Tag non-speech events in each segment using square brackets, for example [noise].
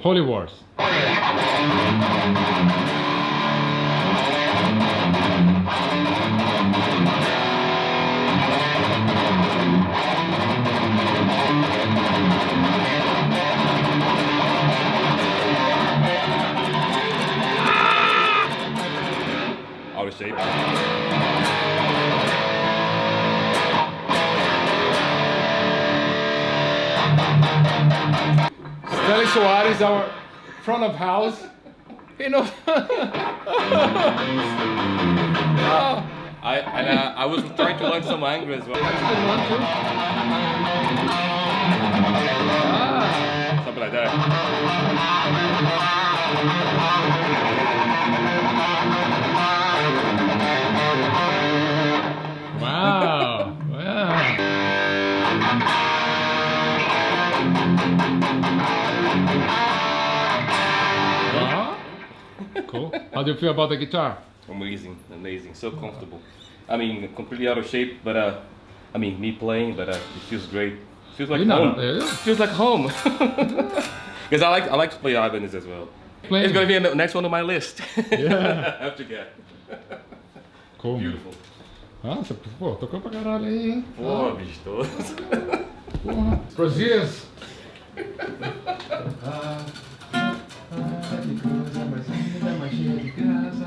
Holy Wars. Out of shape. Stanley Soares, our front of house. You know. oh, I and uh, I was trying to learn some English as well. that's a good one too. Ah, Something like that. Do you feel about the guitar? Amazing, amazing, so comfortable. I mean, completely out of shape, but uh, I mean, me playing, but uh, it feels great. Feels like You know, home. yeah. Feels like home. [laughs] Because I like I like to play Ibanez as well. Playing- It's gonna be the next one on my list. [laughs] Yeah. To get. Cool. Beautiful. Nossa, pô, tocou pra caralho aí, hein? Pô, bicho, tô... Porra. Prosias. [laughs] Ah, que coisa é mais linda, magia de graça.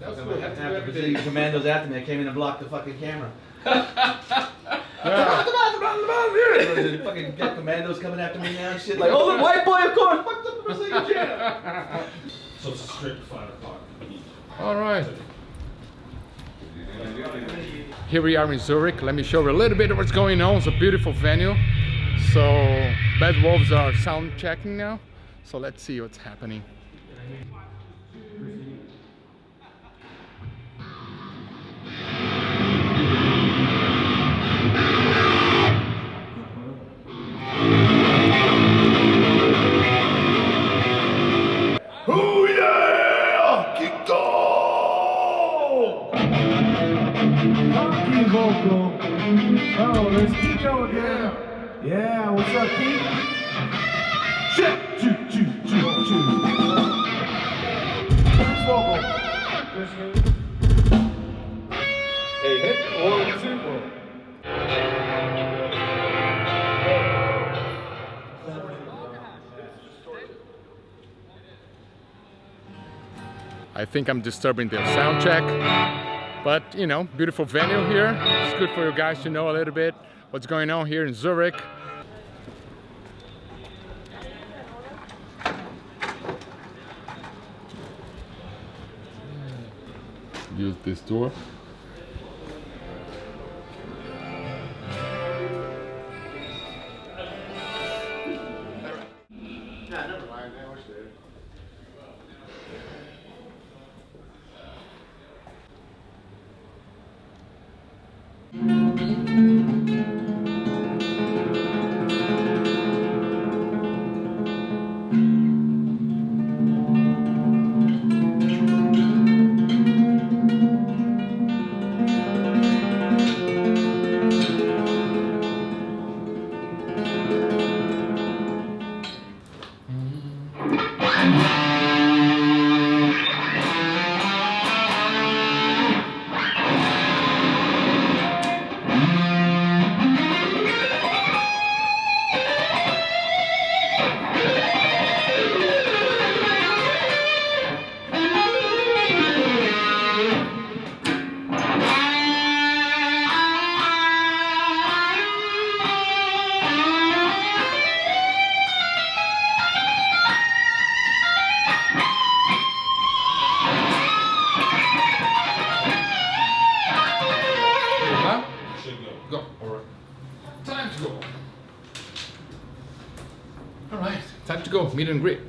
That's fucking cool. Have to do the. Brazilian commandos after me. I came in and blocked the fucking camera. [laughs] Yeah. the fucking got commandos coming after me now and shit. Like, oh, the white boy, of course. Fuck the Brazilian [laughs] channel. So it's a strict five o'clock. All right. Here we are in Zurich. Let me show you a little bit of what's going on. It's a beautiful venue. So Bad Wolves are sound checking now. So let's see what's happening. Again. Yeah, what's up, Keith? Hit. I think I'm disturbing their sound check. But, you know, beautiful venue here. It's good for you guys to know a little bit what's going on here in Zurich. Use this door. Huh? Go. All right. Time to go. All right. Time to go. Meet and greet.